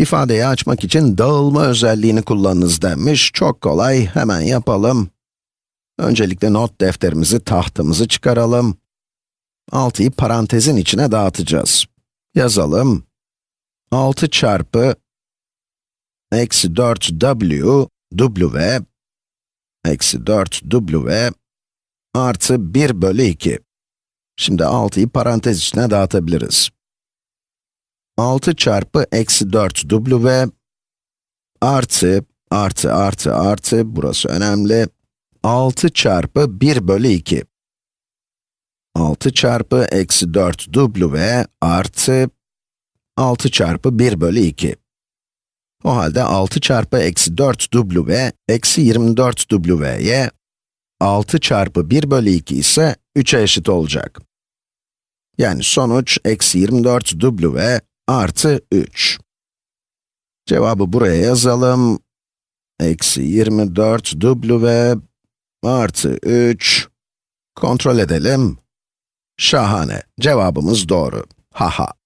İfadeyi açmak için dağılma özelliğini kullanınız denmiş. Çok kolay, hemen yapalım. Öncelikle not defterimizi, tahtamızı çıkaralım. 6'yı parantezin içine dağıtacağız. Yazalım. 6 çarpı eksi 4w, w, eksi 4w artı 1 bölü 2. Şimdi 6'yı parantez içine dağıtabiliriz. 6 çarpı eksi 4w artı, artı, artı, artı, burası önemli. 6 çarpı 1 bölü 2. 6 çarpı eksi 4w artı 6 çarpı 1 bölü 2. O halde 6 çarpı eksi 4w eksi 24w'ye 6 çarpı 1 bölü 2 ise 3'e eşit olacak. Yani sonuç eksi 24w artı 3. Cevabı buraya yazalım. Eksi 24w artı 3. Kontrol edelim. Şahane. Cevabımız doğru. Haha.